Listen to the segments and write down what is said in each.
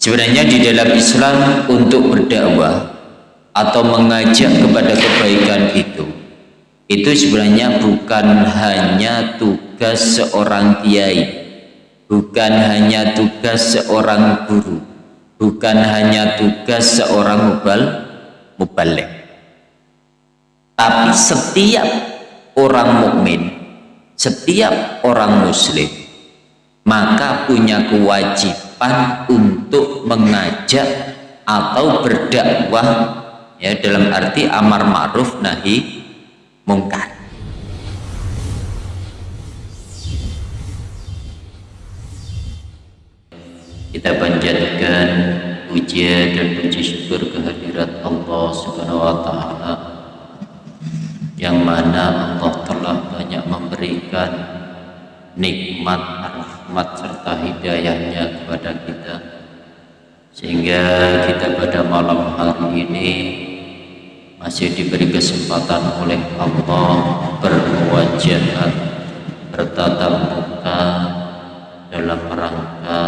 sebenarnya di dalam Islam untuk berdakwah atau mengajak kepada kebaikan itu itu sebenarnya bukan hanya tugas seorang kiai bukan hanya tugas seorang guru bukan hanya tugas seorang mubal mubalik. Tapi setiap orang mukmin setiap orang muslim maka punya kewajiban untuk mengajak atau berdakwah ya dalam arti amar ma'ruf nahi mungkar. Kita panjatkan puja dan puji syukur kehadirat Allah Subhanahu wa taala yang mana Allah telah banyak memberikan nikmat rahmat serta hidayahnya kepada kita. Sehingga kita pada malam hari ini masih diberi kesempatan oleh Allah berwajah bertatap muka dalam rangka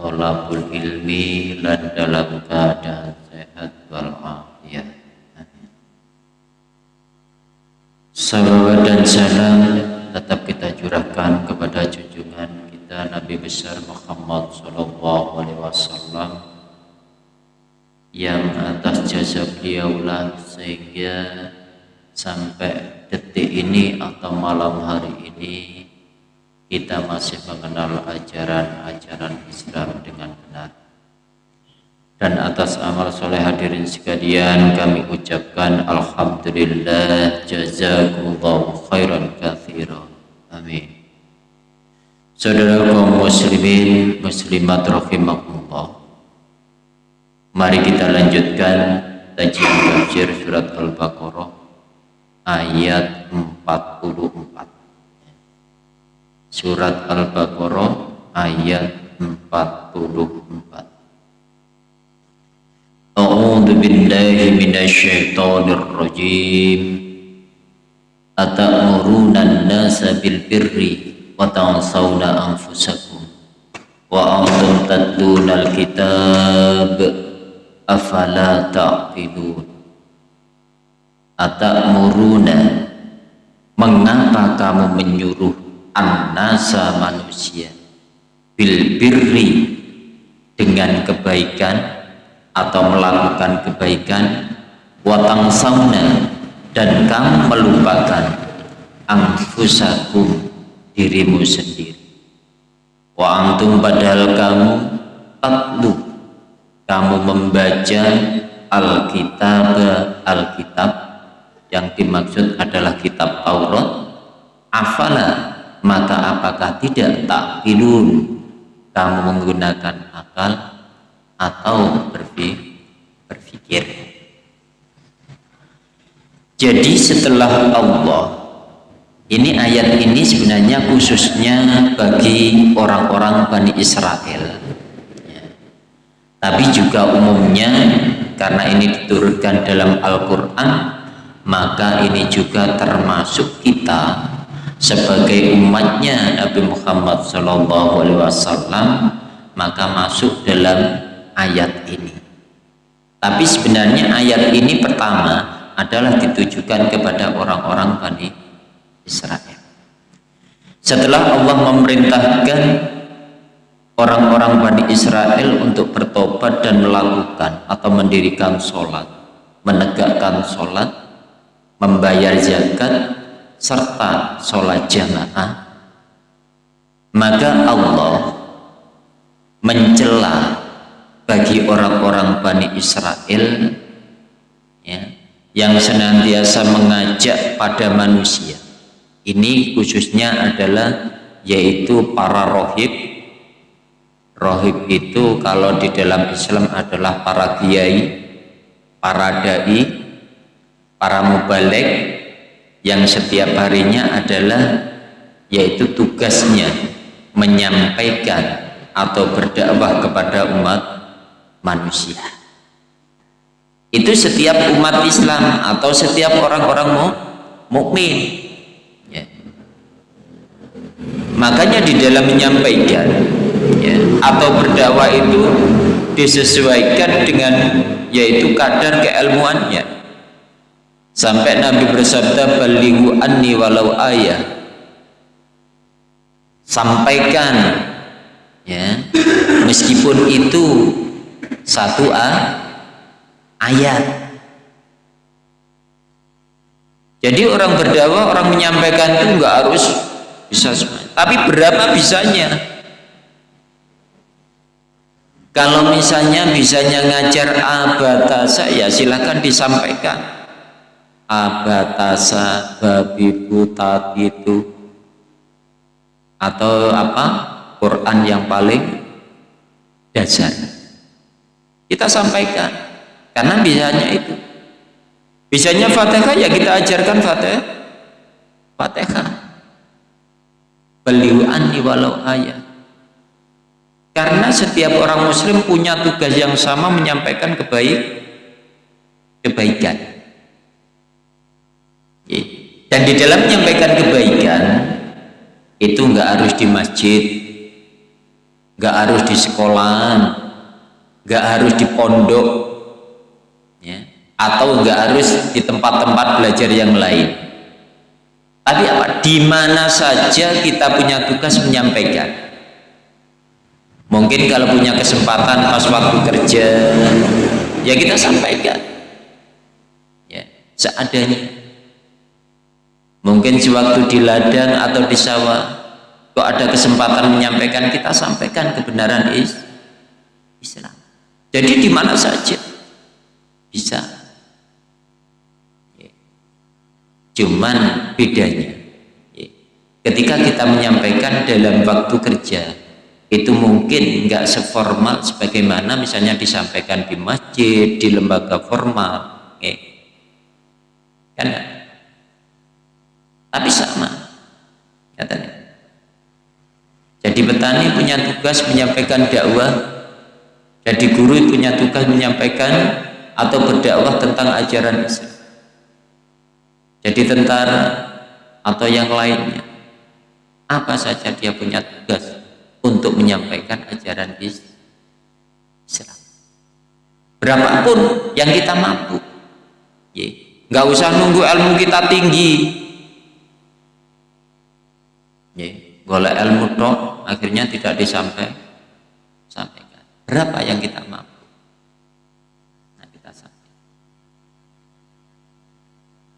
tolabul ilmi dan dalam keadaan sehat walafiat. Salawat dan salam tetap kita curahkan kepada junjungan kita Nabi besar Muhammad Sallallahu Alaihi Wasallam yang atas jasa beliaulah sehingga sampai detik ini atau malam hari ini kita masih mengenal ajaran-ajaran Islam dengan benar dan atas amal soleh hadirin sekalian kami ucapkan Alhamdulillah jazakumullah khairan kathira amin saudara kaum muslimin muslimat rahimakumullah Mari kita lanjutkan kajian tafsir surat Al-Baqarah ayat 44. Surat Al-Baqarah ayat 44. Minasyaitonir rajim. Atamuruna an-nasa bil birri wa tansawna anfusakum. Wa antum tatluna al-kitab afala ta'qilun? Atamuruna mengapa kamu menyuruh annasa manusia bil birri dengan kebaikan atau melakukan kebaikan watang sauna dan kamu melupakan angfusakum dirimu sendiri. Wa antum padahal kamu tatlu kamu membaca Alkitab Alkitab yang dimaksud adalah kitab Taurat. Afala maka apakah tidak takilun kamu menggunakan akal atau berpikir jadi setelah Allah ini ayat ini sebenarnya khususnya bagi orang-orang Bani Israel. Tapi juga umumnya karena ini diturunkan dalam Al-Quran maka ini juga termasuk kita sebagai umatnya Nabi Muhammad SAW maka masuk dalam ayat ini. Tapi sebenarnya ayat ini pertama adalah ditujukan kepada orang-orang Bani Israel. Setelah Allah memerintahkan orang-orang Bani Israel untuk bertobat dan melakukan atau mendirikan sholat menegakkan sholat membayar zakat serta sholat jamaah maka Allah mencela bagi orang-orang Bani Israel ya, yang senantiasa mengajak pada manusia. Ini khususnya adalah yaitu para rohib. Rohib itu kalau di dalam Islam adalah para kiai, para dai, para mubalik yang setiap harinya adalah yaitu tugasnya menyampaikan atau berdakwah kepada umat manusia. Itu setiap umat Islam atau setiap orang-orang mukmin. Ya. Makanya di dalam menyampaikan ya, atau berdakwah itu disesuaikan dengan yaitu kadar keilmuannya sampai Nabi bersabda balighu anni walau ayah sampaikan ya meskipun itu satu a, ayat. Jadi orang berdakwah orang menyampaikan itu enggak harus bisa semuanya tapi berapa bisanya? Kalau misalnya bisanya ngajar abatasa ya silahkan disampaikan. Abatasa babi buta itu atau apa? Quran yang paling dasar kita sampaikan. Karena bisanya itu. Bisanya fatihah ya kita ajarkan fatihah. Fatihah. Anni walau ayat karena setiap orang muslim punya tugas yang sama menyampaikan kebaik kebaikan. Dan di dalam menyampaikan kebaikan itu nggak harus di masjid nggak harus di sekolahan nggak harus di pondok ya, atau nggak harus di tempat-tempat belajar yang lain tapi apa? Di mana saja kita punya tugas menyampaikan. Mungkin kalau punya kesempatan pas waktu kerja, ya kita sampaikan. Ya, seadanya. Mungkin sewaktu di ladang atau di sawah, kok ada kesempatan menyampaikan, kita sampaikan kebenaran Islam. Jadi di mana saja. Bisa. Cuman bedanya. Ya, ketika kita menyampaikan dalam waktu kerja itu mungkin nggak seformal sebagaimana misalnya disampaikan di masjid di lembaga formal. Ya. kan? Tapi sama katanya. Jadi petani punya tugas menyampaikan dakwah jadi guru punya tugas menyampaikan atau berdakwah tentang ajaran Islam. Jadi tentara atau yang lainnya apa saja dia punya tugas untuk menyampaikan ajaran Islam. Berapapun yang kita mampu nggak usah nunggu ilmu kita tinggi. Boleh ilmu tok akhirnya tidak disampaikan sampaikan berapa yang kita mampu?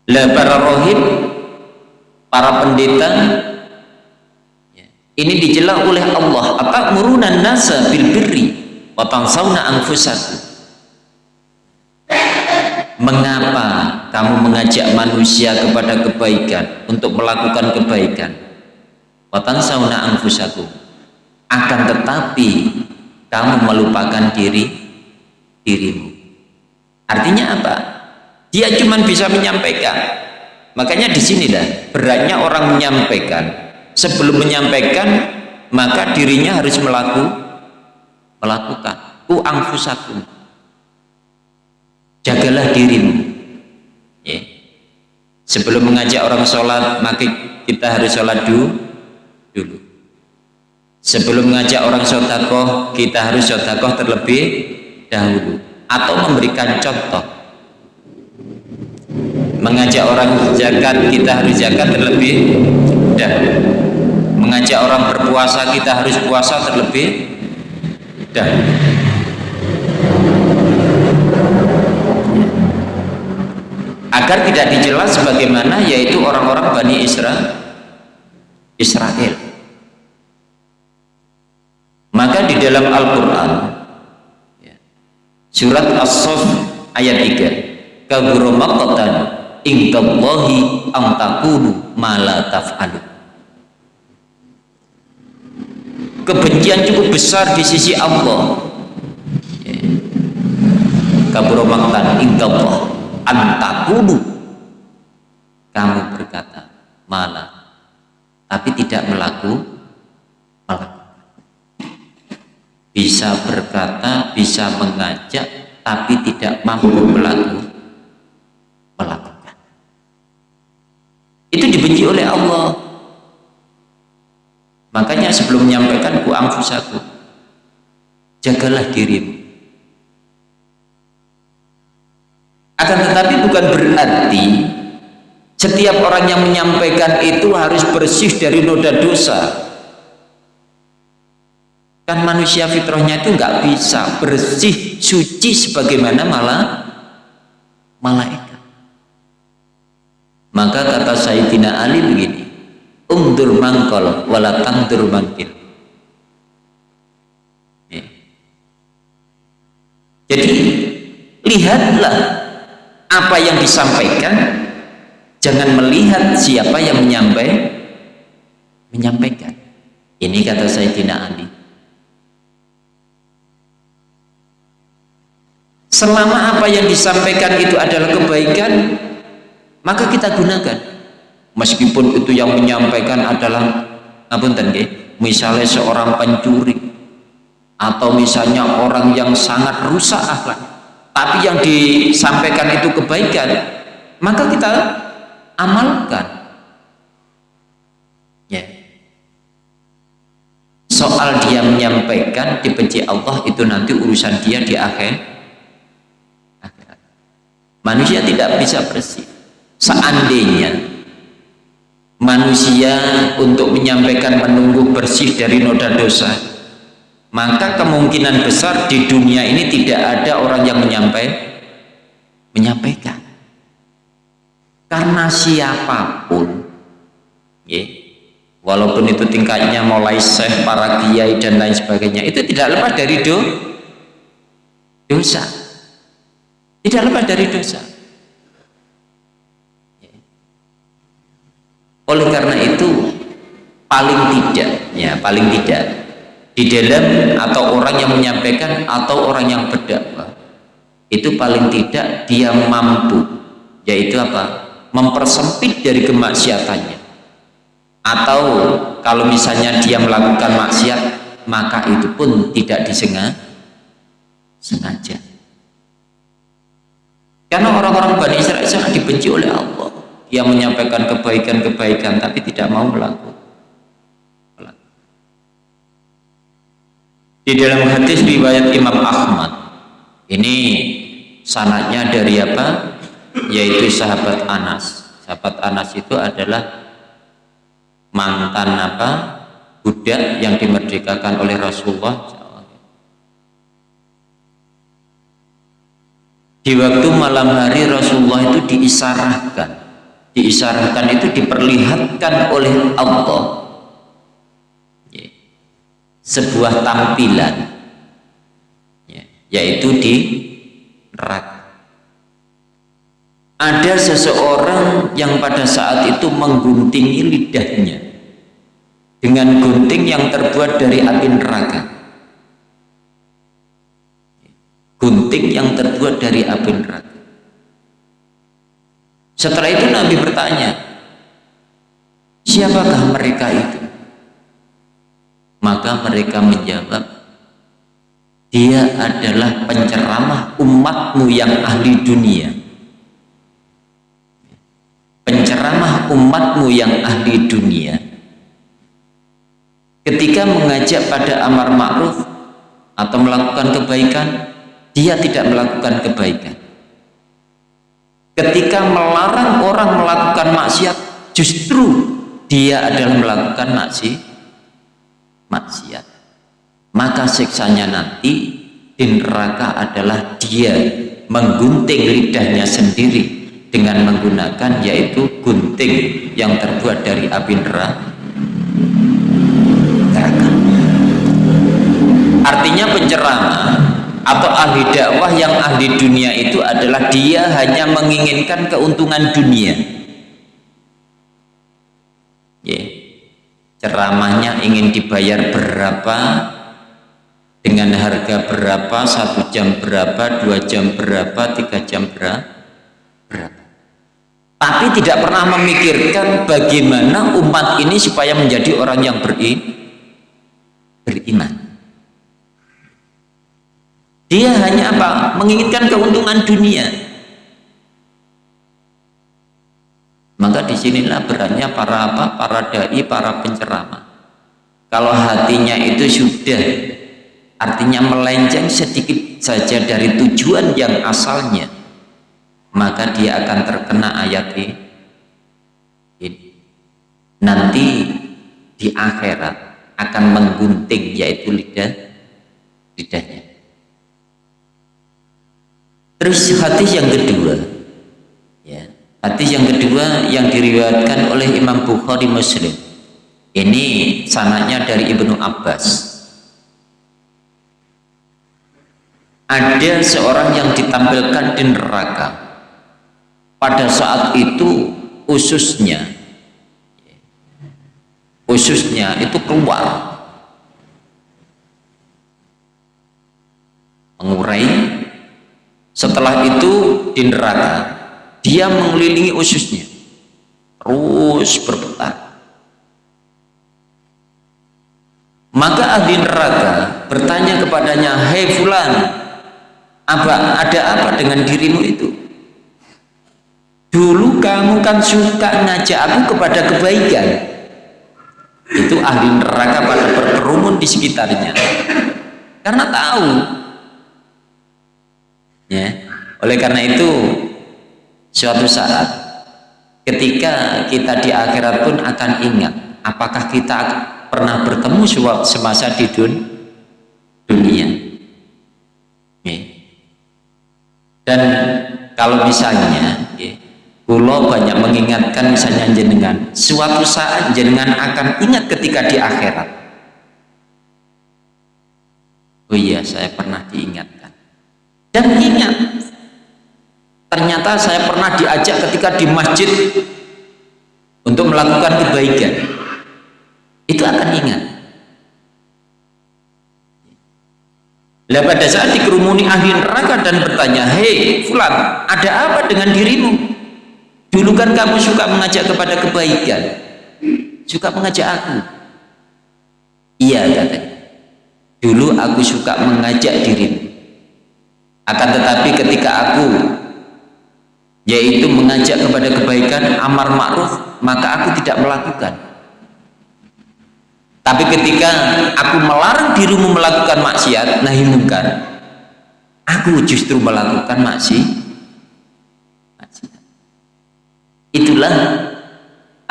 Lah para rohib para pendeta ya, ini dijela oleh Allah. Apa murunan nasa bil birri wa tansawna anfusakum? Mengapa kamu mengajak manusia kepada kebaikan untuk melakukan kebaikan? Wa tansawna anfusakum. Akan tetapi kamu melupakan diri dirimu. Artinya apa? Dia cuma bisa menyampaikan. Makanya di sinilah beratnya orang menyampaikan. Sebelum menyampaikan maka dirinya harus melaku, melakukan. Ku angfusakum. Jagalah dirimu. Ya. sebelum mengajak orang sholat maka kita harus sholat dulu sebelum mengajak orang sodakoh kita harus sodakoh terlebih dahulu atau memberikan contoh. Mengajak orang zakat kita harus zakat terlebih dahulu. Mengajak orang berpuasa kita harus puasa terlebih dahulu. Agar tidak dijelas sebagaimana yaitu orang-orang Bani Israel Israel maka di dalam Al-Quran. Ya, surat As-Sof ayat 3 kaburu maqatan indallahi am taqulu ma la taf'alu. Kebencian cukup besar di sisi Allah. Kabur maktan indallah an taqulu. Kamu berkata malah tapi tidak melaku melakukan bisa berkata bisa mengajak tapi tidak mampu melaku melakukan. Itu dibenci oleh Allah. Makanya sebelum menyampaikan ku angfusaku jagalah dirimu. Akan tetapi bukan berarti setiap orang yang menyampaikan itu harus bersih dari noda dosa kan manusia fitrahnya itu nggak bisa bersih suci sebagaimana malah malaikat. Maka kata Sayyidina Ali begini umdur mangkol wala tangdur mangkil. Jadi lihatlah apa yang disampaikan. Jangan melihat siapa yang menyampaikan menyampaikan. Ini kata Sayyidina Ali selama apa yang disampaikan itu adalah kebaikan maka kita gunakan. Meskipun itu yang menyampaikan adalah ngapunten nggih? Misalnya seorang pencuri atau misalnya orang yang sangat rusak akhlak tapi yang disampaikan itu kebaikan maka kita amalkan. Ya. Soal dia menyampaikan dibenci Allah itu nanti urusan dia di akhir manusia tidak bisa bersih. Seandainya manusia untuk menyampaikan menunggu bersih dari noda dosa maka kemungkinan besar di dunia ini tidak ada orang yang menyampaikan menyampaikan. Karena siapa pun ya, walaupun itu tingkatnya mulai syekh, para kiai dan lain sebagainya itu tidak lepas dari do, dosa tidak lepas dari dosa. Oleh karena itu paling tidak ya paling tidak di dalam atau orang yang menyampaikan atau orang yang berdakwah itu paling tidak dia mampu yaitu apa? Mempersempit dari kemaksiatannya. Atau kalau misalnya dia melakukan maksiat maka itu pun tidak disengaja. Sengaja karena orang-orang Bani Israel sangat dibenci oleh Allah yang menyampaikan kebaikan-kebaikan tapi tidak mau melakukan. Di dalam hadis riwayat Imam Ahmad ini sanatnya dari apa? Yaitu sahabat Anas. Sahabat Anas itu adalah mantan apa? budak yang dimerdekakan oleh Rasulullah di waktu malam hari Rasulullah itu diisarahkan. Diisarahkan itu diperlihatkan oleh Allah. Ya. sebuah tampilan. Ya, yaitu di neraka. Ada seseorang yang pada saat itu mengguntingi lidahnya. Dengan gunting yang terbuat dari api neraka gunting yang terbuat dari api neraka. Setelah itu Nabi bertanya siapakah mereka itu? Maka mereka menjawab dia adalah penceramah umatmu yang ahli dunia. Penceramah umatmu yang ahli dunia. Ketika mengajak pada amar ma'ruf atau melakukan kebaikan dia tidak melakukan kebaikan. Ketika melarang orang melakukan maksiat justru dia adalah melakukan maksiat maksiat. Maka siksanya nanti di neraka adalah dia menggunting lidahnya sendiri dengan menggunakan yaitu gunting yang terbuat dari api neraka. Artinya penceramah atau ahli dakwah yang ahli dunia itu adalah dia hanya menginginkan keuntungan dunia? Yeah. ceramahnya ingin dibayar berapa? Dengan harga berapa? Satu jam berapa? Dua jam berapa? Tiga jam berapa? Tapi tidak pernah memikirkan bagaimana umat ini supaya menjadi orang yang beri, beriman dia hanya apa? Menginginkan keuntungan dunia. Maka di sinilah berannya para apa? Para dai, para penceramah. Kalau hatinya itu sudah artinya melenceng sedikit saja dari tujuan yang asalnya maka dia akan terkena ayat ini nanti di akhirat akan menggunting yaitu lidah lidahnya terus hadis yang kedua. Ya hadis yang kedua yang diriwayatkan oleh Imam Bukhari Muslim. Ini sanaknya dari Ibnu Abbas. Ada seorang yang ditampilkan di neraka. Pada saat itu ususnya ususnya itu keluar. Mengurai setelah itu di neraka dia mengelilingi ususnya. Terus berputar. Maka ahli neraka bertanya kepadanya hei fulan apa ada apa dengan dirimu itu? Dulu kamu kan suka ngajak aku kepada kebaikan. Itu ahli neraka pada berkerumun di sekitarnya. Karena tahu ya. Oleh karena itu suatu saat ketika kita di akhirat pun akan ingat apakah kita pernah bertemu semasa di dunia? Dan kalau misalnya ya, Kulo banyak mengingatkan misalnya jenengan suatu saat jenengan akan ingat ketika di akhirat. Oh iya saya pernah diingatkan dan ingat ternyata saya pernah diajak ketika di masjid untuk melakukan kebaikan itu akan ingat Lah pada saat dikerumuni ahli neraka dan bertanya, "Hei, fulan, ada apa dengan dirimu? Dulu kan kamu suka mengajak kepada kebaikan. Suka mengajak aku." Iya, katanya. Dulu aku suka mengajak dirimu. Akan tetapi ketika aku yaitu mengajak kepada kebaikan amar ma'ruf, maka aku tidak melakukan tapi ketika aku melarang dirimu melakukan maksiat, nahi mungkar, aku justru melakukan maksiat. Itulah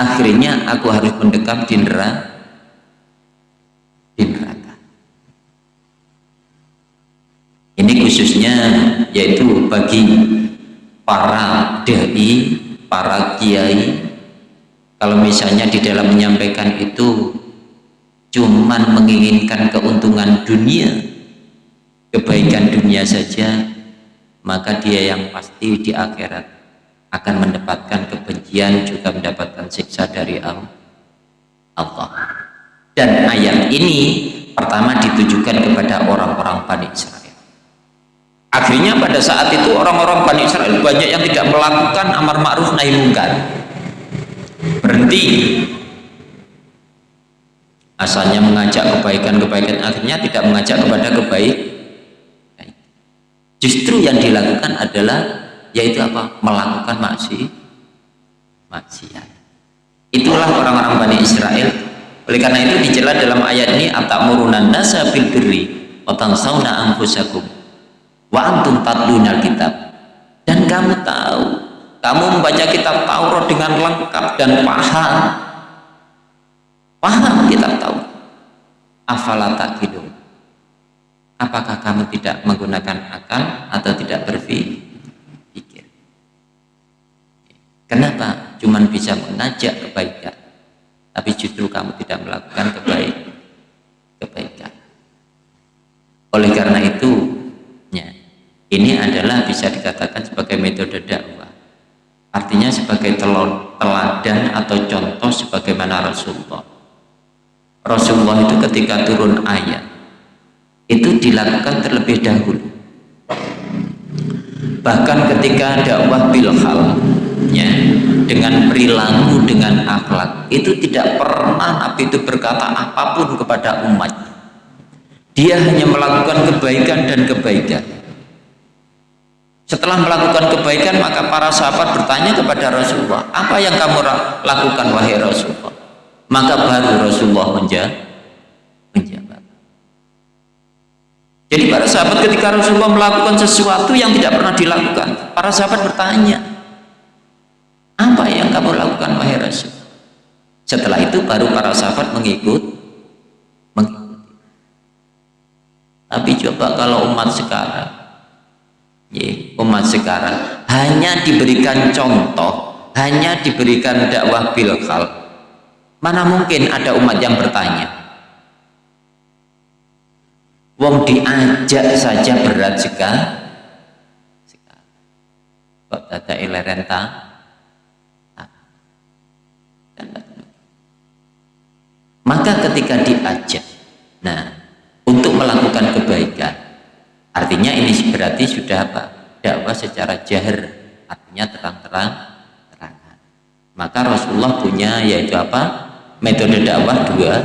akhirnya aku harus mendekam di neraka. Di neraka. Ini khususnya yaitu bagi para dai, para kiai. Kalau misalnya di dalam menyampaikan itu cuman menginginkan keuntungan dunia kebaikan dunia saja maka dia yang pasti di akhirat akan mendapatkan kebencian juga mendapatkan siksa dari Allah dan ayat ini pertama ditujukan kepada orang-orang Bani akhirnya pada saat itu orang-orang Bani Israel banyak yang tidak melakukan amar ma'ruf nahi mungkar. Berhenti. Asalnya mengajak kebaikan-kebaikan akhirnya tidak mengajak kepada kebaikan justru yang dilakukan adalah yaitu apa? Melakukan maksiat maksiat. Itulah orang-orang Bani Israel. Oleh karena itu dijelas dalam ayat ini atamurunan nasa bil birri wa tansawna anfusakum wa antum tatlunal kitab dan kamu tahu kamu membaca kitab Taurat dengan lengkap dan paham Paham kita tahu. Afala takidun. Apakah kamu tidak menggunakan akal atau tidak berpikir? Kenapa cuman bisa mengajak kebaikan, tapi justru kamu tidak melakukan kebaik, kebaikan? Oleh karena itu, ini adalah bisa dikatakan sebagai metode dakwah. Artinya sebagai teladan atau contoh sebagaimana Rasulullah. Rasulullah itu ketika turun ayat itu dilakukan terlebih dahulu. Bahkan ketika dakwah bilhal ya dengan perilaku dengan akhlak itu tidak pernah Nabi itu berkata apa pun kepada umat dia hanya melakukan kebaikan dan kebaikan setelah melakukan kebaikan maka para sahabat bertanya kepada Rasulullah apa yang kamu lakukan wahai Rasulullah maka baru Rasulullah menjawab Jadi para sahabat ketika Rasulullah melakukan sesuatu yang tidak pernah dilakukan, para sahabat bertanya, apa yang kamu lakukan wahai Rasul? Setelah itu baru para sahabat mengikut, mengikuti. Tapi coba kalau umat sekarang, umat sekarang hanya diberikan contoh, hanya diberikan dakwah bilhal, mana mungkin ada umat yang bertanya? Wong diajak saja berat sekali. Kok tata ilerenta? Maka ketika diajak, nah untuk melakukan kebaikan, artinya ini berarti sudah apa? Dakwah secara jahir, artinya terang-terang, terangan. Maka Rasulullah punya yaitu apa? Metode dakwah dua.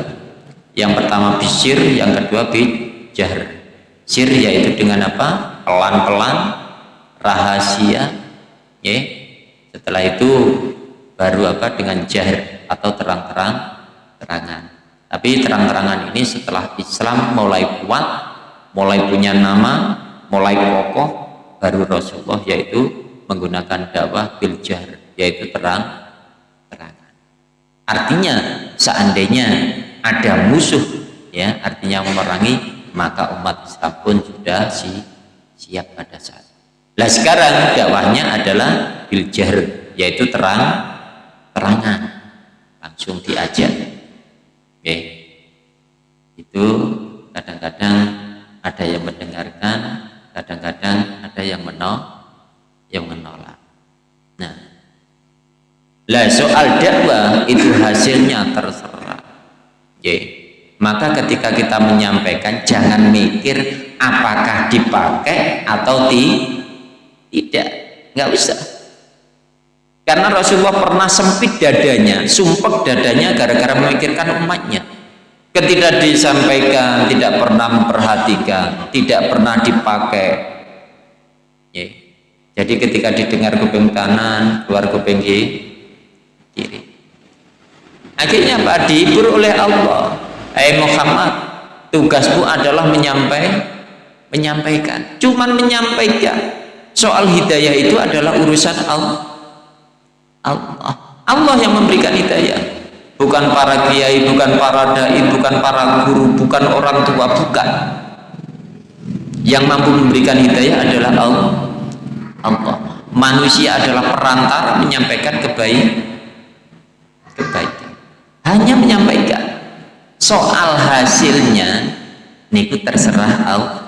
Yang pertama bisir, yang kedua bid jahr sir yaitu dengan apa pelan-pelan rahasia ya setelah itu baru apa dengan jahr atau terang-terang terangan tapi terang-terangan ini setelah Islam mulai kuat mulai punya nama mulai kokoh baru Rasulullah yaitu menggunakan dakwah bil jahr yaitu terang terangan. Artinya seandainya ada musuh ya artinya memerangi maka umat Islam pun sudah si, siap pada saat Nah sekarang dakwahnya adalah biljar yaitu terang terangan. Langsung diajak. Oke. Itu kadang-kadang ada yang mendengarkan kadang-kadang ada yang menolak yang menolak. Nah lah soal dakwah itu hasilnya terserah. Oke maka ketika kita menyampaikan jangan mikir apakah dipakai atau ti tidak. Nggak usah. Karena Rasulullah pernah sempit dadanya sumpek dadanya gara-gara memikirkan umatnya ketika disampaikan tidak pernah memperhatikan tidak pernah dipakai. Ya. jadi ketika didengar kuping kanan keluar kuping kiri. Akhirnya apa dihibur oleh Allah. Eh Muhammad tugasmu adalah menyampaikan menyampaikan. Cuman menyampaikan soal hidayah itu adalah urusan Allah. Allah yang memberikan hidayah bukan para kiai bukan para dai bukan para guru bukan orang tua bukan. Yang mampu memberikan hidayah adalah Allah. Allah. Manusia adalah perantara menyampaikan kebaik kebaikan. Hanya menyampaikan. Soal hasilnya niku terserah Allah.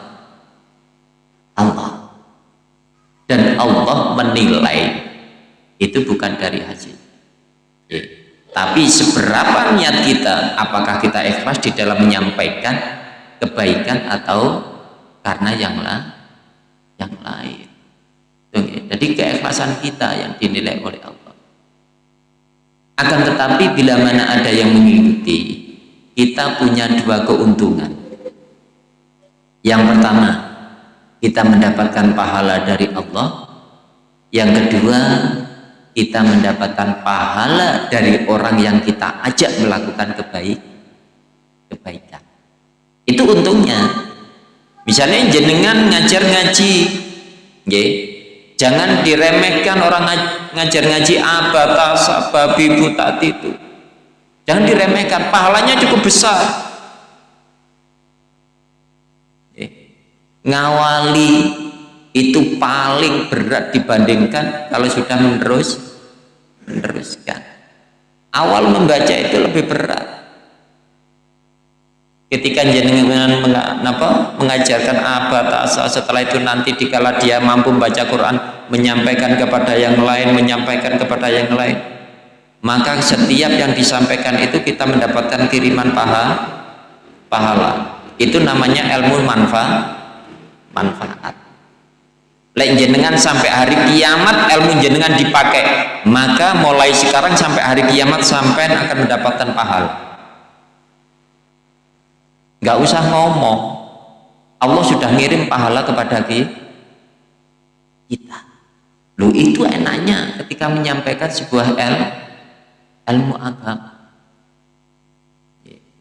Dan Allah menilai. Itu bukan dari hasil. Ya. Tapi seberapa niat kita apakah kita ikhlas di dalam menyampaikan kebaikan atau karena yang lain yang lain? Jadi keikhlasan kita yang dinilai oleh Allah. Akan tetapi bila mana ada yang mengikuti kita punya dua keuntungan. Yang pertama kita mendapatkan pahala dari Allah. Yang kedua kita mendapatkan pahala dari orang yang kita ajak melakukan kebaik kebaikan. Itu untungnya. Misalnya jenengan ngajar ngaji nggih. Jangan diremehkan orang ngajar ngaji abatas babi buta itu Jangan diremehkan, pahalanya cukup besar. Ngawali itu paling berat dibandingkan kalau sudah menerus meneruskan. Awal membaca itu lebih berat. Ketika jenengan mengajarkan abad asa setelah itu nanti dikala dia mampu membaca Quran menyampaikan kepada yang lain menyampaikan kepada yang lain maka setiap yang disampaikan itu kita mendapatkan kiriman paha, pahala itu namanya ilmu manfaat manfaat Lek jenengan sampai hari kiamat ilmu jenengan dipakai. Maka mulai sekarang sampai hari kiamat sampai akan mendapatkan pahala. Nggak usah ngomong. Allah sudah ngirim pahala kepada kita. Lu itu enaknya ketika menyampaikan sebuah ilmu ilmu agama.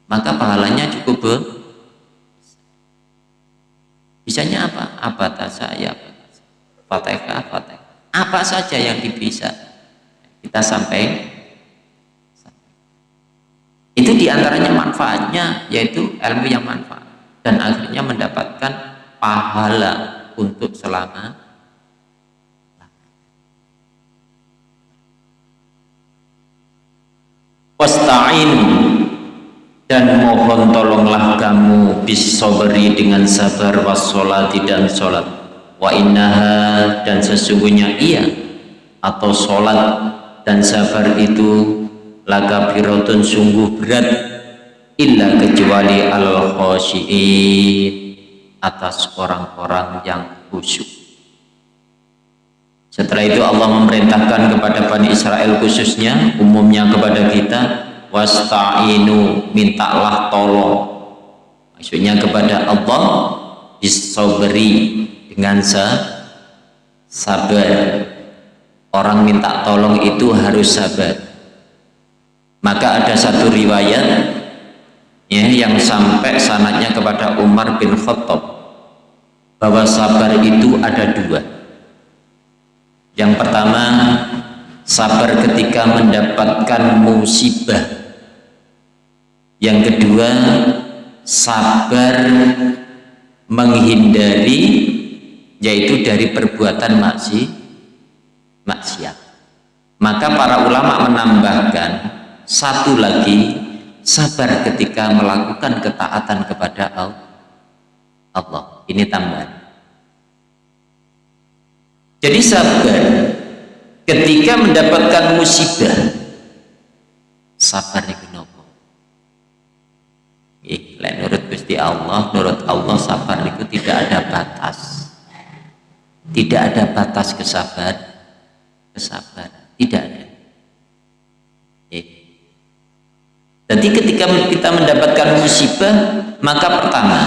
Maka pahalanya cukup ber bisanya apa? Apa saya fatihah. Fatihah apa saja yang bisa kita sampai. Itu di antaranya manfaatnya yaitu ilmu yang manfaat. Dan akhirnya mendapatkan pahala untuk selama. Wasta'in dan mohon tolonglah kamu bisobri dengan sabar wassolati dan sholat wa innaha dan sesungguhnya ia atau sholat dan sabar itu laka birotun sungguh berat illa kecuali al khosyiin atas orang-orang yang khusyuk. Setelah itu Allah memerintahkan kepada Bani Israel khususnya umumnya kepada kita wasta'inu mintalah tolong. Maksudnya kepada Allah bisobri dengan sabar. Orang minta tolong itu harus sabar. Maka ada satu riwayat ya, yang sampai sanatnya kepada Umar bin Khattab bahwa sabar itu ada dua. Yang pertama sabar ketika mendapatkan musibah. Yang kedua sabar menghindari yaitu dari perbuatan maksi maksiat. Maka para ulama menambahkan satu lagi sabar ketika melakukan ketaatan kepada Allah. Ini tambahan. Jadi sabar ketika mendapatkan musibah sabar itu nopo? Eh, menurut Gusti Allah menurut Allah sabar itu tidak ada batas tidak ada batas kesabar kesabar tidak ada Jadi ketika kita mendapatkan musibah, maka pertama,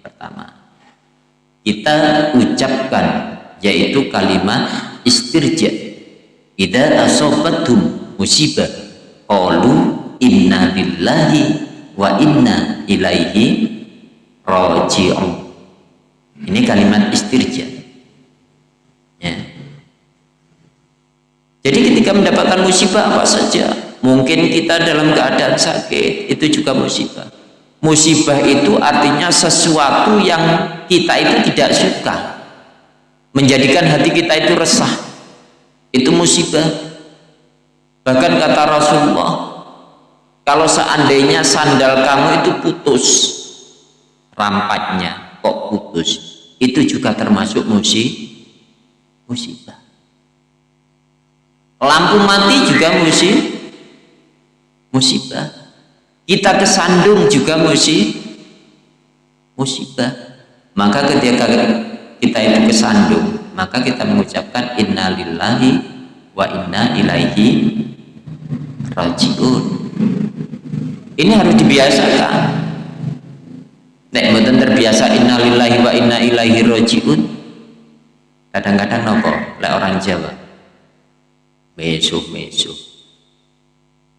pertama kita ucapkan yaitu kalimat istirja. Idza asobatum musibah qalu inna lillahi wa inna ilaihi raji'un. Ini kalimat istirja. Jadi ketika mendapatkan musibah apa saja, Mungkin kita dalam keadaan sakit, itu juga musibah. Musibah itu artinya sesuatu yang kita itu tidak suka. Menjadikan hati kita itu resah. Itu musibah. Bahkan kata Rasulullah, kalau seandainya sandal kamu itu putus, rampatnya kok putus, itu juga termasuk musibah. Lampu mati juga musibah. Kita kesandung juga musibah musibah. Maka ketika kita itu kesandung maka kita mengucapkan innalillahi wa inna ilaihi rajiun. Ini harus dibiasakan. Nek mboten terbiasa innalillahi wa inna ilaihi rajiun kadang-kadang nopo lek orang Jawa besok besok.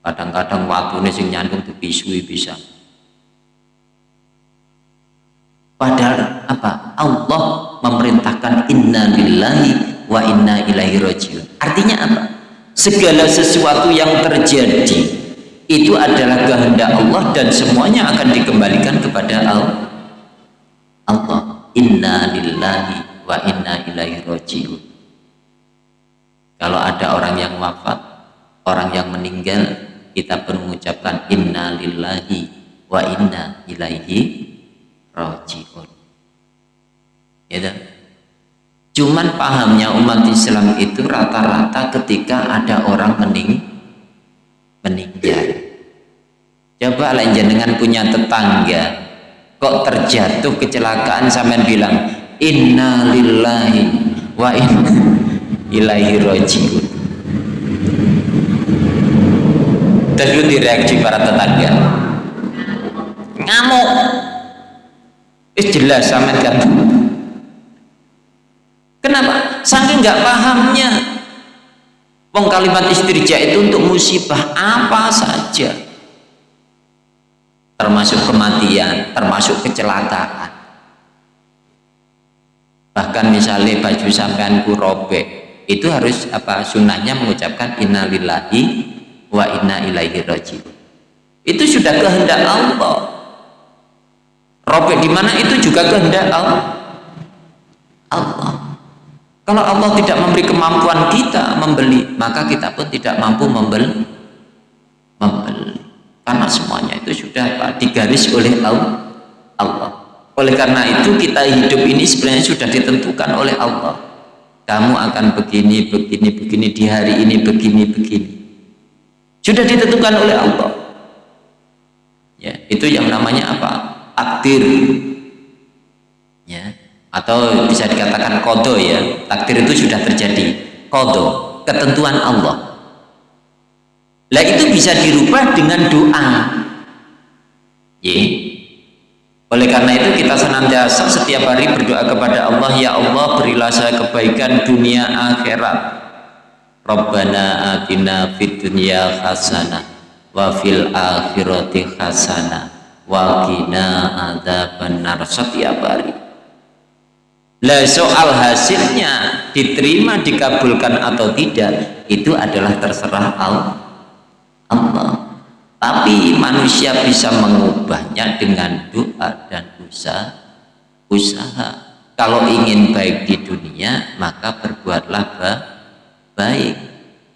Kadang-kadang waktu sing nyandung dibisui bisa. Padahal apa? Allah memerintahkan inna lillahi wa inna ilaihi rajiun. Artinya apa? Segala sesuatu yang terjadi itu adalah kehendak Allah dan semuanya akan dikembalikan kepada Allah Allah. Inna lillahi wa inna ilaihi rajiun kalau ada orang yang wafat orang yang meninggal kita pun mengucapkan inna lillahi wa inna ilaihi rajiun. Ya cuman pahamnya umat Islam itu rata-rata ketika ada orang mening meninggal. Coba lain dengan punya tetangga kok terjatuh kecelakaan sampai bilang inna lillahi wa inna ilaihi rajiun dan reaksi para tetangga. Ngamuk. Itu jelas sama kan kenapa? Saking nggak pahamnya. Wong kalimat istirja itu untuk musibah apa saja. Termasuk kematian termasuk kecelakaan. Bahkan misalnya baju sampeanku robek itu harus apa sunnahnya mengucapkan innalillahi wa inna ilaihi rajiun. Itu sudah kehendak Allah. Robek di mana itu juga kehendak Allah. Allah. Kalau Allah tidak memberi kemampuan kita membeli maka kita pun tidak mampu membeli. Membeli. Karena semuanya itu sudah apa, digaris oleh Allah. Oleh karena itu kita hidup ini sebenarnya sudah ditentukan oleh Allah kamu akan begini begini begini di hari ini begini begini. Sudah ditentukan oleh Allah. Ya itu yang namanya apa? Takdir. Ya atau bisa dikatakan kodo ya. Takdir itu sudah terjadi. Kodo ketentuan Allah. Lah itu bisa dirubah dengan doa. Ya oleh karena itu kita senantiasa setiap hari berdoa kepada Allah, Ya Allah berilah saya kebaikan dunia akhirat. Rabbana atina fid dunya hasanah wa fil akhirati hasanah wa qina adzabannar setiap hari. Lah soal hasilnya diterima dikabulkan atau tidak itu adalah terserah Allah. Allah tapi manusia bisa mengubahnya dengan doa dan usaha usaha. Kalau ingin baik di dunia maka berbuatlah baik.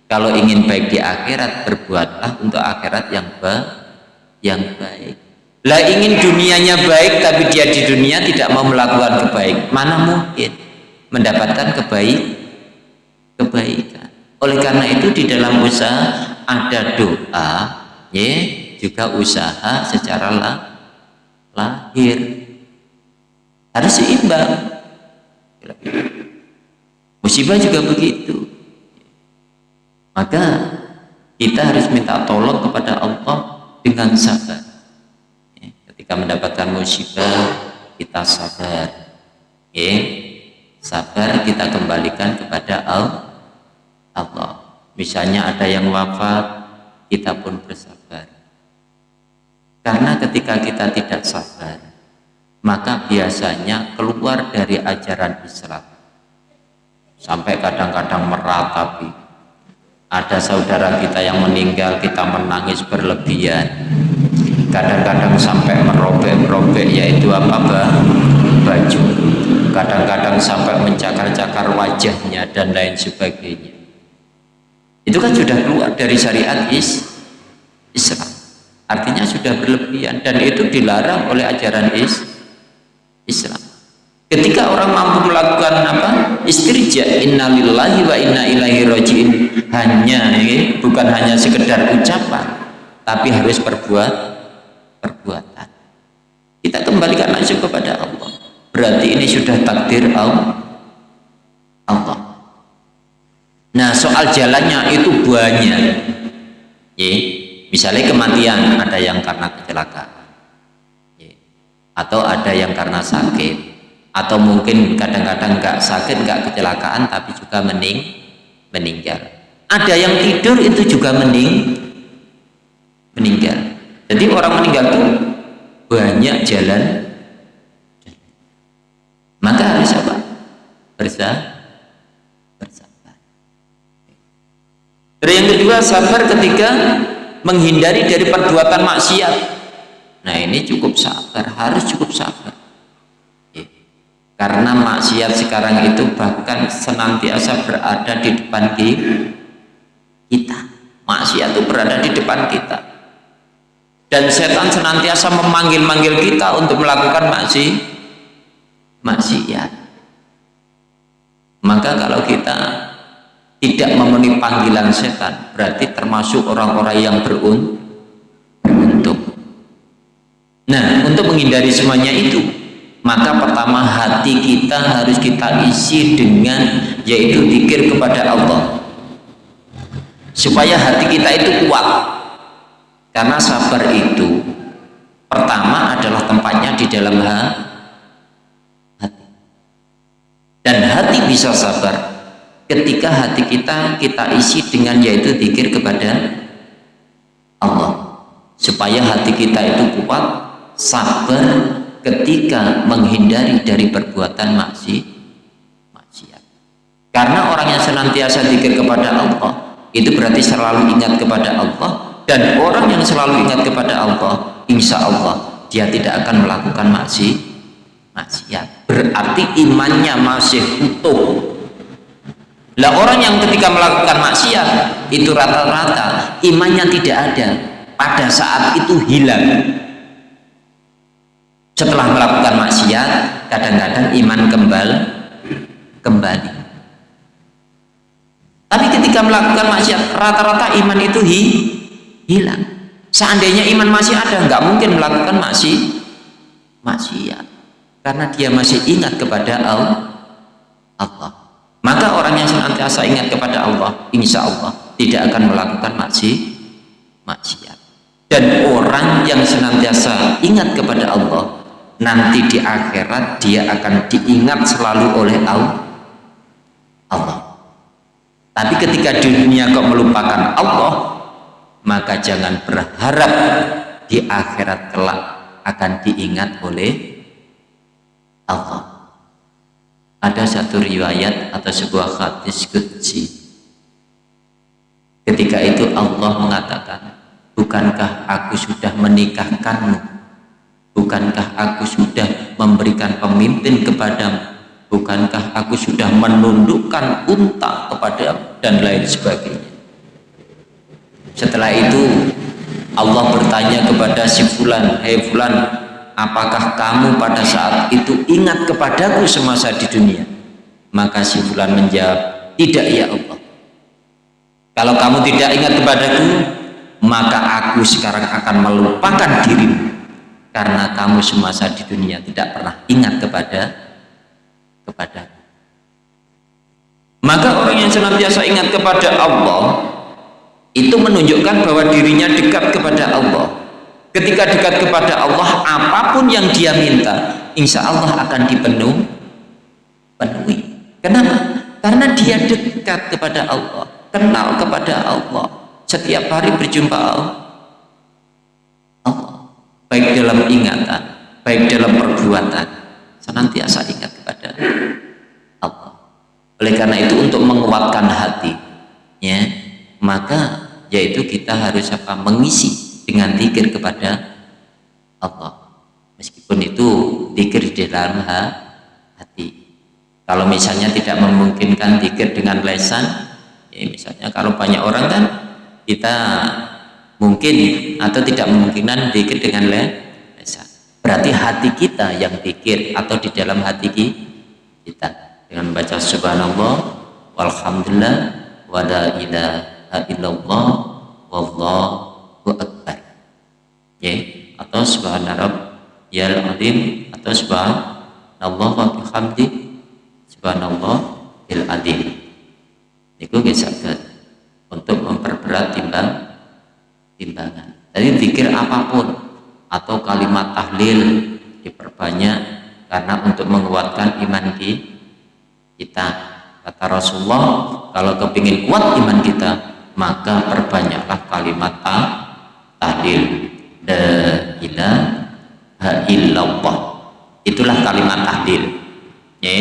Kalau ingin baik di akhirat berbuatlah untuk akhirat yang baik yang baik. Lah ingin dunianya baik tapi dia di dunia tidak mau melakukan kebaik mana mungkin mendapatkan kebaik kebaikan? Oleh karena itu di dalam usaha ada doa ya juga usaha secara lah, lahir. Harus seimbang. Musibah juga begitu. Maka kita harus minta tolong kepada Allah dengan sabar. Ketika mendapatkan musibah kita sabar. Ya, sabar kita kembalikan kepada Allah. Misalnya ada yang wafat kita pun bersabar. Karena ketika kita tidak sabar, maka biasanya keluar dari ajaran Islam. Sampai kadang-kadang meratapi. Ada saudara kita yang meninggal, kita menangis berlebihan. Kadang-kadang sampai merobek-robek, yaitu apa, bah? baju. Kadang-kadang sampai mencakar-cakar wajahnya dan lain sebagainya itu kan sudah keluar dari syariat is Islam artinya sudah berlebihan. Dan itu dilarang oleh ajaran is Islam. Ketika orang mampu melakukan apa? Istirja innalillahi wa inna ilaihi rojiin hanya ya, bukan hanya sekedar ucapan tapi harus perbuat perbuatan. Kita kembalikan langsung kepada Allah. Berarti ini sudah takdir Allah. Allah. Nah soal jalannya itu banyak. Ya, misalnya kematian ada yang karena kecelakaan, atau ada yang karena sakit, atau mungkin kadang-kadang nggak sakit nggak kecelakaan tapi juga mening meninggal. Ada yang tidur itu juga mening meninggal. Jadi orang meninggal itu banyak jalan. Maka harus apa? Bersah Terus yang kedua sabar ketika menghindari dari perbuatan maksiat. Nah ini cukup sabar, harus cukup sabar. Ya. Karena maksiat sekarang itu bahkan senantiasa berada di depan kita. Maksiat itu berada di depan kita. Dan setan senantiasa memanggil-manggil kita untuk melakukan maksi, maksiat. Maka kalau kita tidak memenuhi panggilan setan berarti termasuk orang-orang yang beruntung. Nah untuk menghindari semuanya itu maka pertama hati kita harus kita isi dengan yaitu pikir kepada Allah. Supaya hati kita itu kuat. Karena sabar itu pertama adalah tempatnya di dalam hati. Dan hati bisa sabar ketika hati kita kita isi dengan yaitu zikir kepada Allah. Supaya hati kita itu kuat sabar ketika menghindari dari perbuatan maksi karena orang yang senantiasa zikir kepada Allah itu berarti selalu ingat kepada Allah. Dan orang yang selalu ingat kepada Allah insya Allah dia tidak akan melakukan maksiat maksiat. Berarti imannya masih utuh lah orang yang ketika melakukan maksiat itu rata-rata imannya tidak ada. Pada saat itu hilang. Setelah melakukan maksiat kadang-kadang iman kembali kembali. Tapi ketika melakukan maksiat rata-rata iman itu hi, hilang. Seandainya iman masih ada nggak mungkin melakukan maksiat maksiat. Karena dia masih ingat kepada Allah. Maka orang yang senantiasa ingat kepada Allah insya Allah tidak akan melakukan maksiat maksiat dan orang yang senantiasa ingat kepada Allah nanti di akhirat dia akan diingat selalu oleh Allah tapi ketika dunia kau melupakan Allah, maka jangan berharap di akhirat kelak akan diingat oleh Allah. Ada satu riwayat atau sebuah hadis kutsi. Ketika itu Allah mengatakan, Bukankah aku sudah menikahkanmu? Bukankah aku sudah memberikan pemimpin kepadamu? bukankah aku sudah menundukkan unta kepada dan lain sebagainya setelah itu Allah bertanya kepada si fulan hei fulan apakah kamu pada saat itu ingat kepadaku semasa di dunia? Maka si fulan menjawab tidak ya Allah. Kalau kamu tidak ingat kepadaku maka aku sekarang akan melupakan dirimu. Karena kamu semasa di dunia tidak pernah ingat kepada kepada maka orang yang senantiasa ingat kepada Allah itu menunjukkan bahwa dirinya dekat kepada Allah ketika dekat kepada Allah apa pun yang dia minta insya Allah akan dipenuhi. Penuhi. Kenapa? karena dia dekat kepada Allah kenal kepada Allah. Setiap hari berjumpa Allah. Baik dalam ingatan baik dalam perbuatan senantiasa ingat kepada Allah. Oleh karena itu untuk menguatkan hati ya maka yaitu kita harus apa? Mengisi dengan zikir kepada Allah. Meskipun itu zikir di dalam hati. Kalau misalnya tidak memungkinkan zikir dengan lesan ya misalnya kalau banyak orang kan kita mungkin atau tidak memungkinkan zikir dengan lesan. Berarti hati kita yang pikir atau di dalam hati kita. Dengan membaca subhanallah walhamdulillah wa la ilaha illallah wallahu akbar ya atau subhanallah ya azim atau subhanallah wa bihamdi subhanallah il azim. Itu bisa untuk memperberat timbang timbangan. Jadi pikir apa pun atau kalimat tahlil diperbanyak karena untuk menguatkan iman kita. Kata Rasulullah kalau kepingin kuat iman kita maka perbanyaklah kalimat tahlil la ilaha illallah. Itulah kalimat tahlil ya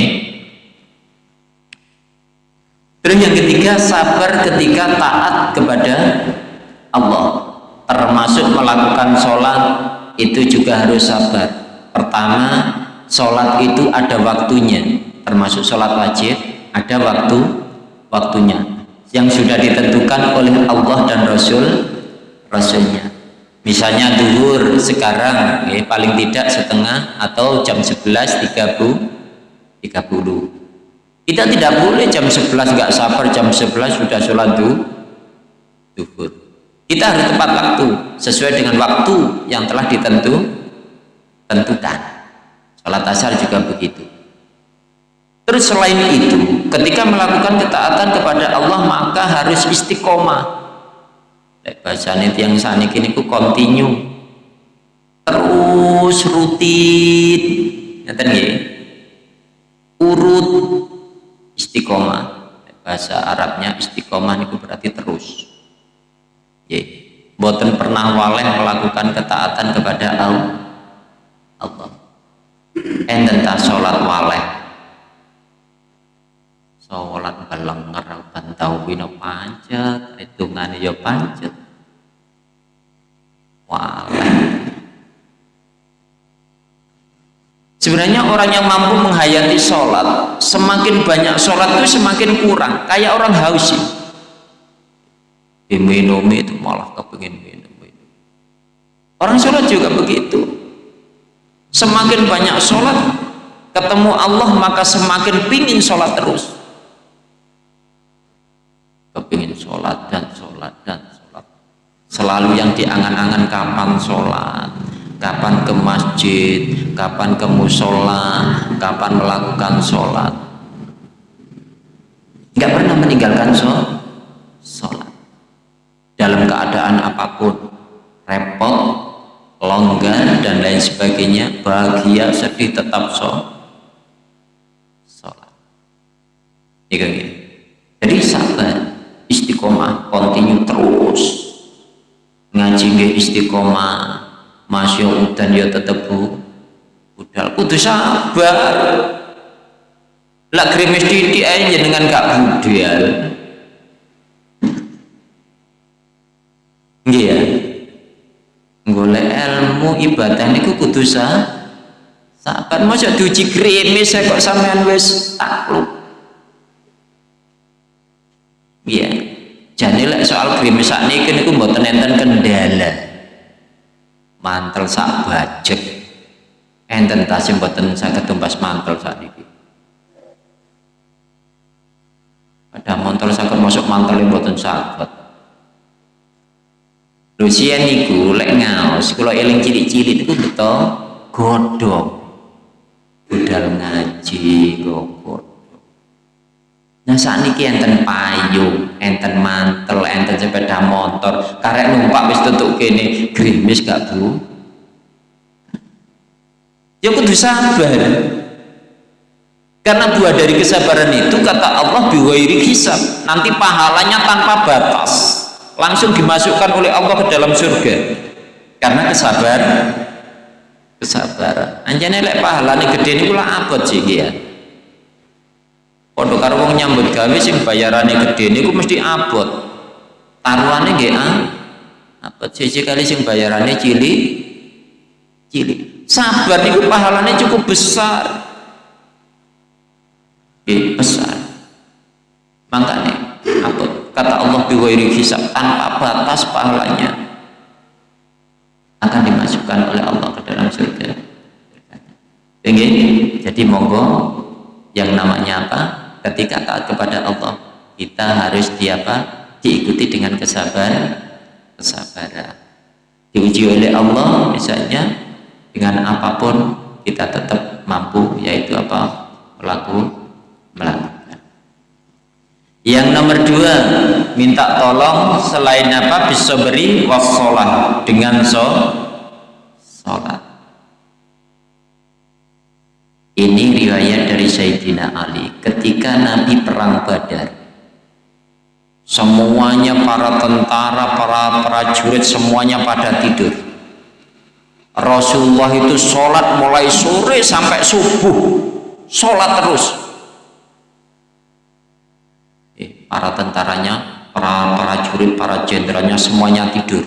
terus yang ketiga sabar ketika taat kepada Allah. Termasuk melakukan sholat itu juga harus sabar. Pertama sholat itu ada waktunya. Termasuk sholat wajib ada waktu waktunya. Yang sudah ditentukan oleh Allah dan Rasul Rasulnya misalnya duhur sekarang ya, paling tidak setengah atau jam 11.30 30 kita tidak boleh jam 11 nggak sabar jam 11 sudah sholat duhur. Kita harus tepat waktu sesuai dengan waktu yang telah ditentu tentukan. Sholat asar juga begitu. Terus selain itu ketika melakukan ketaatan kepada Allah maka harus istiqomah bahasanya yang saat ini ku continue. Terus rutin. Ngeten nggih? Urut istiqomah. Bahasa Arabnya istiqomah itu berarti terus. Ya boten pernah waleh melakukan ketaatan kepada Allah. Enten ta sholat waleh sholat bantau wino pancet hitungannya ya pancet waleh Sebenarnya orang yang mampu menghayati sholat, semakin banyak sholat itu semakin kurang. Kayak orang haus sih. Minum itu malah kepingin minum. Orang sholat juga begitu. Semakin banyak sholat, ketemu Allah maka semakin pingin sholat terus. Kepingin sholat dan sholat dan sholat. Selalu yang diangan-angan kapan sholat kapan ke masjid, kapan ke musola, kapan melakukan sholat. Nggak pernah meninggalkan sholat. Dalam keadaan apa pun, repot, longgar, dan lain sebagainya, bahagia, sedih, tetap sholat. Jadi sabar, istiqomah, continue terus. Ngaji istiqomah, masya udan ya tetep budal kudu sabar. Lah krimis titik aja dengan gak budal iya golek ilmu ibadah niku kudu sabar. Masa diuji krimis saya kok sampean wis takluk iya jadi lek soal krimis saat ini niku mboten enten kendala mantel sak bajek. Enten tasih mboten saged tumbas mantel saat ini pada mantel saged masuk mantel mboten saged. Lucian niku lek ngaos kula eling cilik-cilik niku beto godhong. Budal ngaji kok Nah saat ini enten payung, enten mantel, enten sepeda motor, karek numpak wis tutuk kene, grimis gak bu? Ya kudu sabar. Karena buah dari kesabaran itu kata Allah biwairi hisab, nanti pahalanya tanpa batas, langsung dimasukkan oleh Allah ke dalam surga. Karena kesabaran, kesabaran. Anjane lek pahalane gede niku lah abot sih ya pondok karo nyambut gawe sing bayarane gede niku mesti abot. Taruhane nggih ah. Abot. Siji kali sing bayarane cilik cilik. Sabar niku pahalane cukup besar. Eh, besar. Makanya abot. Kata Allah biwairi hisab tanpa batas pahalanya akan dimasukkan oleh Allah ke dalam surga. Jadi monggo yang namanya apa ketika taat kepada Allah. Kita harus diapa? Diikuti dengan kesabaran kesabaran. Diuji oleh Allah misalnya dengan apa pun kita tetap mampu yaitu apa? Melakukan melakukan. Yang nomor dua minta tolong selain apa? Bisa beri wasolah dengan so sholat ini riwayat dari Sayyidina Ali ketika Nabi perang Badar. Semuanya para tentara, para prajurit semuanya pada tidur. Rasulullah itu sholat mulai sore sampai subuh. Sholat terus. Eh, para tentaranya, para prajurit, para jenderalnya semuanya tidur.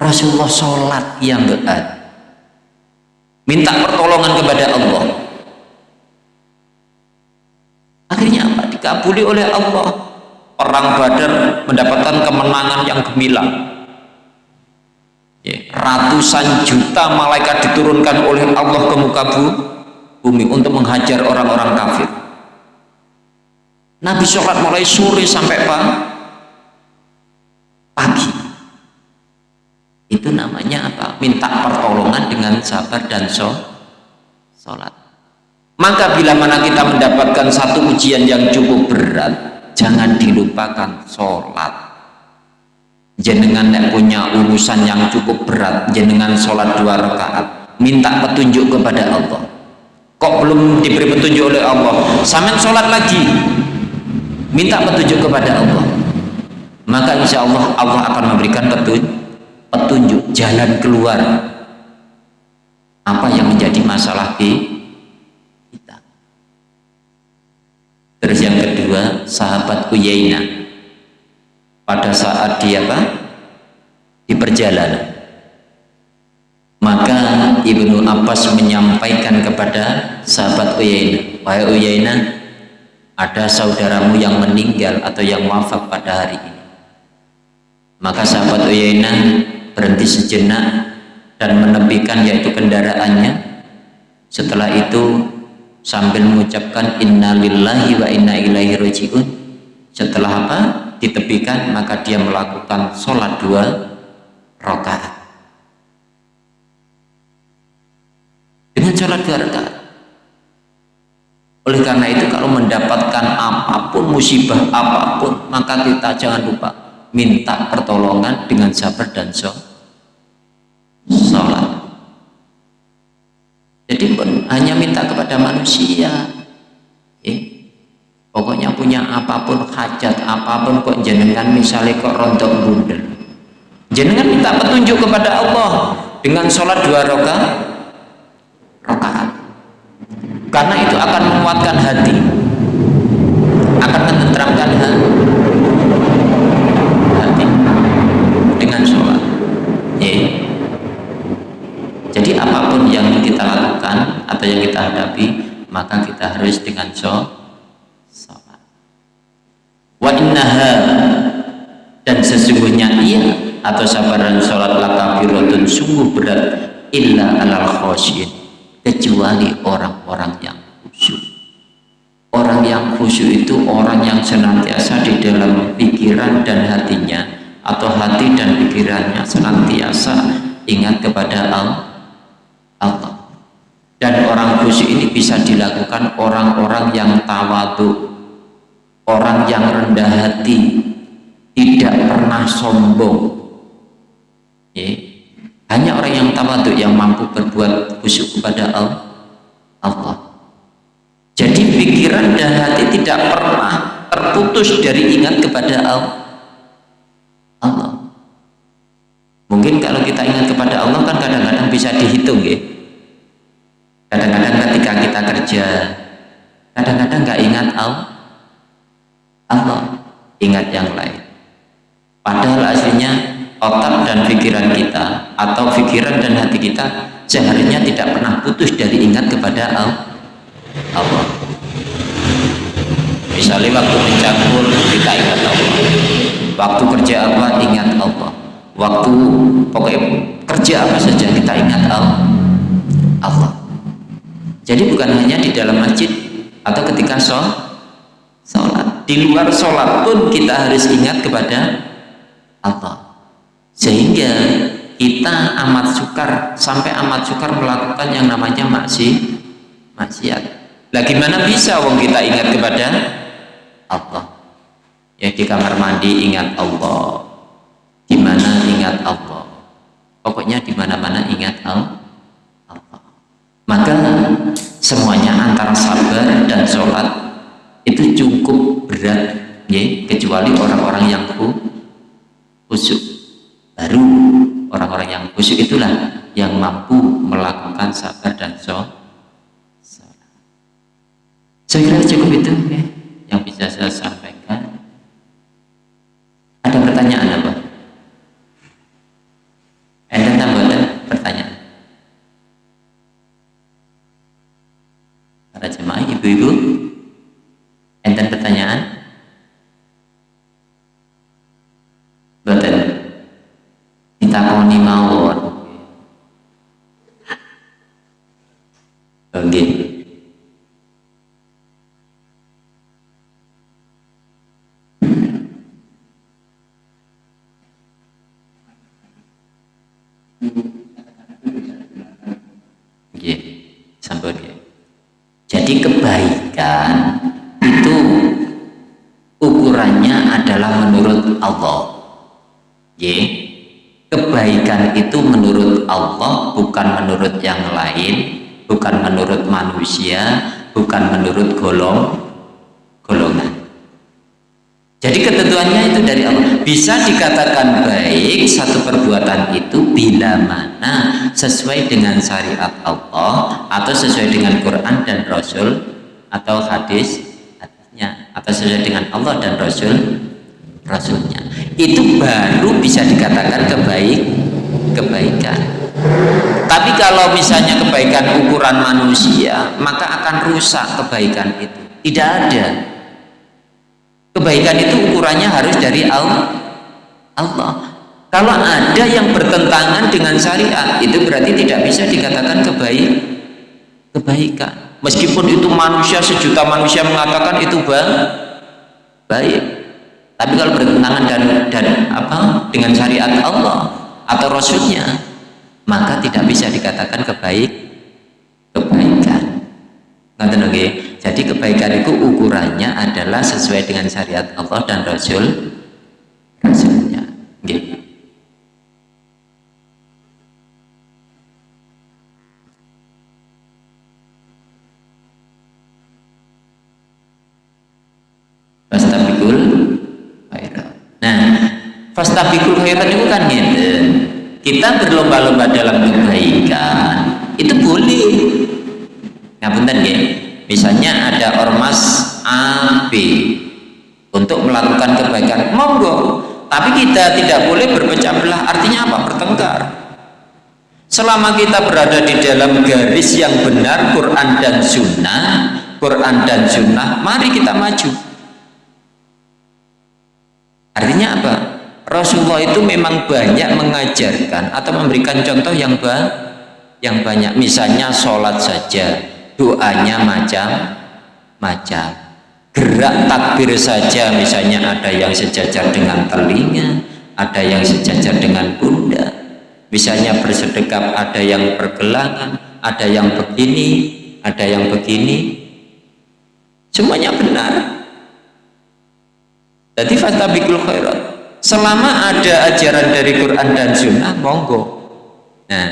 Rasulullah sholat yang berat minta pertolongan kepada Allah. Akhirnya apa? Dikabuli oleh Allah. Perang badar mendapatkan kemenangan yang gemilang. Ya, ratusan juta malaikat diturunkan oleh Allah ke muka bumi untuk menghajar orang-orang kafir. Nabi sholat mulai sore sampai pagi itu namanya apa? minta pertolongan dengan sabar dan so sholat. Maka bila mana kita mendapatkan satu ujian yang cukup berat jangan dilupakan sholat. Jenengan yang punya urusan yang cukup berat jenengan sholat dua rakaat minta petunjuk kepada Allah. Kok belum diberi petunjuk oleh Allah? Samen sholat lagi. Minta petunjuk kepada Allah. Maka insya Allah Allah akan memberikan petunjuk petunjuk jalan keluar. Apa yang menjadi masalah di kita. Terus yang kedua sahabat Uyainah pada saat dia apa? di perjalanan. Maka Ibnu Abbas menyampaikan kepada sahabat Uyainah wahai Uyainah ada saudaramu yang meninggal atau yang wafat pada hari ini. Maka sahabat Uyainah berhenti sejenak dan menepikan yaitu kendaraannya. Setelah itu sambil mengucapkan innalillahi wa inna ilaihi rajiun. Setelah apa? Ditepikan maka dia melakukan sholat dua rakaat. Dengan sholat dua rakaat. Oleh karena itu kalau mendapatkan apa pun musibah apa pun maka kita jangan lupa minta pertolongan dengan sabar dan sholat sholat jadi hanya minta kepada manusia. Ya. pokoknya punya apa pun hajat apa pun kok jenengan misalnya kok rontok bundel jenengan minta petunjuk kepada Allah dengan sholat dua rakaat rakaat. Karena itu akan menguatkan hati. Akan menenteramkan hati dengan sholat ya jadi apa pun yang kita lakukan atau yang kita hadapi maka kita harus dengan sholat wa innaha dan sesungguhnya ia atau sabaran sholat lakabiratun sungguh berat illa alal khosyin kecuali orang-orang yang khusyuk. Orang yang khusyuk itu orang yang senantiasa di dalam pikiran dan hatinya atau hati dan pikirannya senantiasa ingat kepada Allah Allah. Dan orang khusyuk ini bisa dilakukan orang-orang yang tawadu orang yang rendah hati tidak pernah sombong. Ya. hanya orang yang tawadu yang mampu berbuat khusyuk kepada Allah. Jadi pikiran dan hati tidak pernah terputus dari ingat kepada Allah. Mungkin kalau kita ingat kepada Allah kan kadang-kadang bisa dihitung ya. Kadang-kadang ketika kita kerja kadang-kadang nggak ingat Allah. Allah ingat yang lain. Padahal aslinya otak dan pikiran kita atau pikiran dan hati kita seharusnya tidak pernah putus dari ingat kepada Allah. Misalnya waktu mencampur kita ingat Allah. Waktu kerja apa ingat Allah. Waktu pokoknya kerja apa saja kita ingat Allah jadi bukan hanya di dalam masjid atau ketika sholat. Di luar sholat pun kita harus ingat kepada Allah. Sehingga kita amat sukar sampai amat sukar melakukan yang namanya maksi, maksiat. Lah gimana bisa wong kita ingat kepada Allah? Ya di kamar mandi ingat Allah. Di mana ingat Allah. Pokoknya di mana-mana ingat Allah. Maka semuanya antara sabar dan sholat itu cukup berat ya, kecuali orang-orang yang khusyuk. Baru orang-orang yang khusyuk itulah yang mampu melakukan sabar dan sholat. Saya kira cukup itu ya, yang bisa saya sampaikan. Ada pertanyaan apa? Anda tambah pertanyaan para jemaah ibu-ibu enten pertanyaan boten ditakoni mawon oke Jadi kebaikan itu ukurannya adalah menurut Allah. Y. Kebaikan itu menurut Allah bukan menurut yang lain, bukan menurut manusia, bukan menurut golong golongan. Jadi ketentuannya itu dari Allah. Bisa dikatakan baik satu perbuatan itu bila mana sesuai dengan syariat Allah atau sesuai dengan Quran dan Rasul atau hadis hadisnya atau sesuai dengan Allah dan Rasul Rasulnya itu baru bisa dikatakan kebaik kebaikan tapi kalau misalnya kebaikan ukuran manusia maka akan rusak kebaikan itu. Tidak ada. Kebaikan itu ukurannya harus dari Allah. Kalau ada yang bertentangan dengan syariat itu berarti tidak bisa dikatakan kebaik kebaikan. Meskipun itu manusia sejuta manusia mengatakan itu baik. Tapi kalau bertentangan dan dan apa dengan syariat Allah atau Rasulnya maka tidak bisa dikatakan kebaik kebaikan ngerti okay? jadi kebaikan itu ukurannya adalah sesuai dengan syariat Allah dan Rasul Rasulnya okay. fastabikul khairat itu kan gitu kita berlomba-lomba dalam kebaikan. Itu boleh. Ya benar ya. Misalnya ada ormas A B. Untuk melakukan kebaikan. Monggo. Tapi kita tidak boleh berpecah belah. Artinya apa? Bertengkar. Selama kita berada di dalam garis yang benar Quran dan Sunnah Quran dan Sunnah mari kita maju. Artinya apa Rasulullah itu memang banyak mengajarkan atau memberikan contoh yang ba yang banyak. Misalnya sholat saja doanya macam-macam gerak takbir saja misalnya ada yang sejajar dengan telinga ada yang sejajar dengan bunda misalnya bersedekap ada yang pergelangan ada yang begini ada yang begini. Semuanya benar. Jadi fatabikul khairat selama ada ajaran dari Quran dan Sunnah monggo. Nah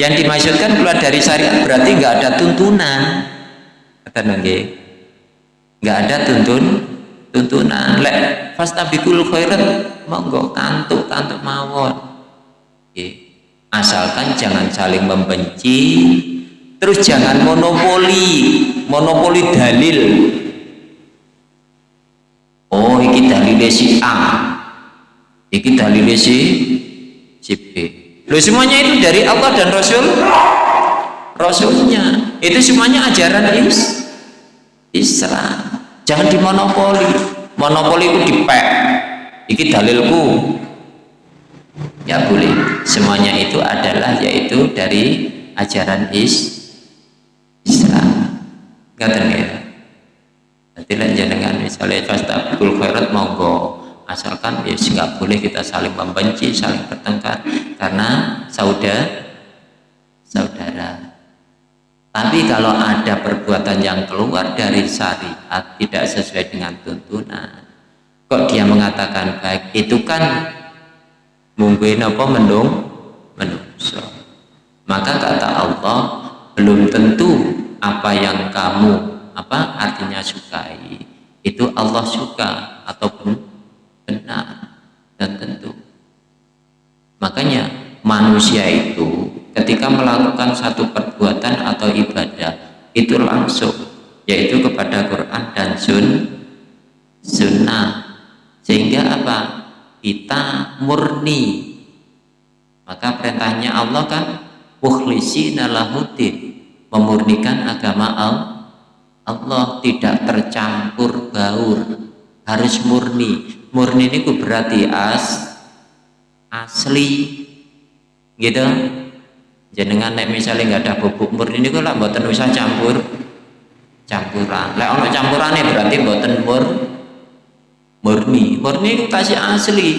yang dimaksudkan keluar dari syariat berarti nggak ada tuntunan. Kata nangge. Nggak ada tuntun tuntunan. Lek fastabikul khairat monggo kantuk kantuk mawon asalkan jangan saling membenci. Terus jangan monopoli. Monopoli dalil. Oh ini dalil si A Iki dalilnya si si B. Semuanya itu dari Allah dan Rasul Rasulnya. Itu semuanya ajaran is Islam. Jangan dimonopoli. Monopoli itu dipek. Iki dalilku. Ya boleh. Semuanya itu adalah yaitu dari ajaran is Islam. Ngaten ya. Nanti dengan misalnya fastabul khairat monggo asalkan ya nggak boleh kita saling membenci saling bertengkar. Karena saudara saudara. Tapi kalau ada perbuatan yang keluar dari syariat tidak sesuai dengan tuntunan kok dia mengatakan baik? Itu kan mungkin apa mendung menungso. Maka kata Allah belum tentu apa yang kamu apa artinya sukai itu Allah suka ataupun benar dan tentu. Makanya manusia itu ketika melakukan satu perbuatan atau ibadah itu langsung yaitu kepada Quran dan sun sunnah. Sehingga apa? Kita murni. Maka perintahnya Allah kan mukhlisina lahuddin memurnikan agama Allah. Tidak tercampur baur harus murni murni ini berarti as asli gitu. Jenengan nek misalnya nggak ada bubuk murni ini lah buatan usah campur campuran. Lek ono campurannya berarti buatan mur murni. Murni itu kasih asli.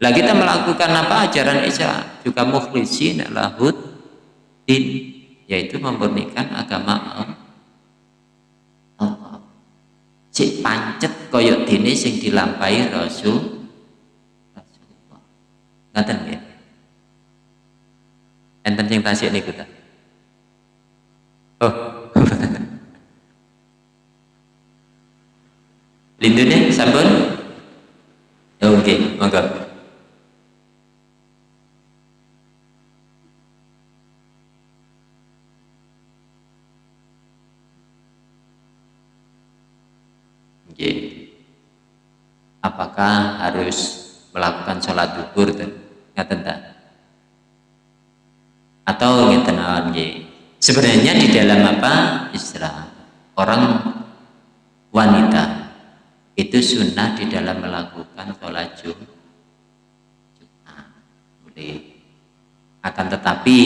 Lah kita melakukan apa? Ajaran Islam juga mukhlisin lahud din yaitu memurnikan agama Allah. Cik pancet koyok dini sing dilampai Rasul Rasulullah. Ngaten ya enten sing tasik niku oh lindune sampun? Oke okay, monggo apakah harus melakukan sholat duhur ngaten atau ngeten sebenarnya di dalam apa? Istilah orang wanita itu sunnah di dalam melakukan sholat jumat. Boleh. Akan tetapi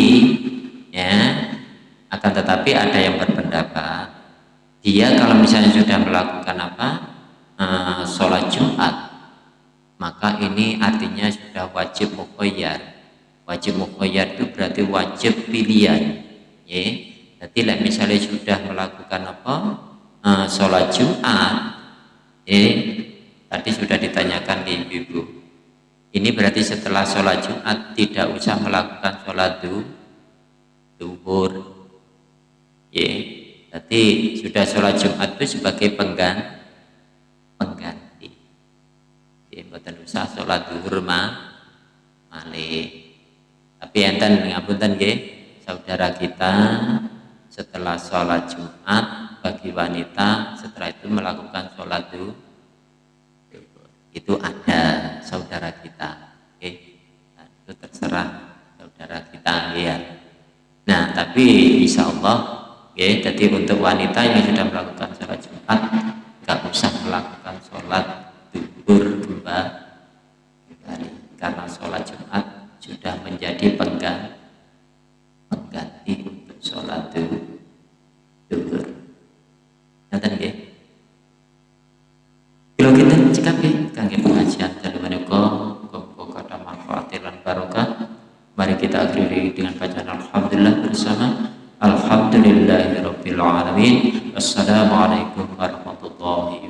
ya akan tetapi ada yang berpendapat dia kalau misalnya sudah melakukan apa jumat. Maka ini artinya sudah wajib mukhoyar wajib mukhoyar itu berarti wajib pilihan. Ya jadi misalnya sudah melakukan apa? Uh, sholat jumat ya tadi sudah ditanyakan di ibu ini berarti setelah sholat jumat tidak usah melakukan sholat duhur. Ya jadi sudah sholat jumat itu sebagai pengganti pengganti buatan usah sholat duhur ma. Malih tapi enten ngapunten nggih saudara kita setelah sholat Jumat bagi wanita setelah itu melakukan sholat duhur itu ada saudara kita oke nah, itu terserah saudara kita ya. Nah tapi insya Allah ya jadi untuk wanita yang sudah melakukan sholat Jumat nggak usah melakukan sholat duhur kembali karena sholat Jumat sudah menjadi pengganti pengganti untuk sholat duhur. Nanti nggih? Kalau kita cekap ya kangge pengajian dari menika muga kata manfaat dan barokah. Mari kita akhiri dengan bacaan alhamdulillah bersama. Alhamdulillahirabbil alamin. Wassalamualaikum warahmatullahi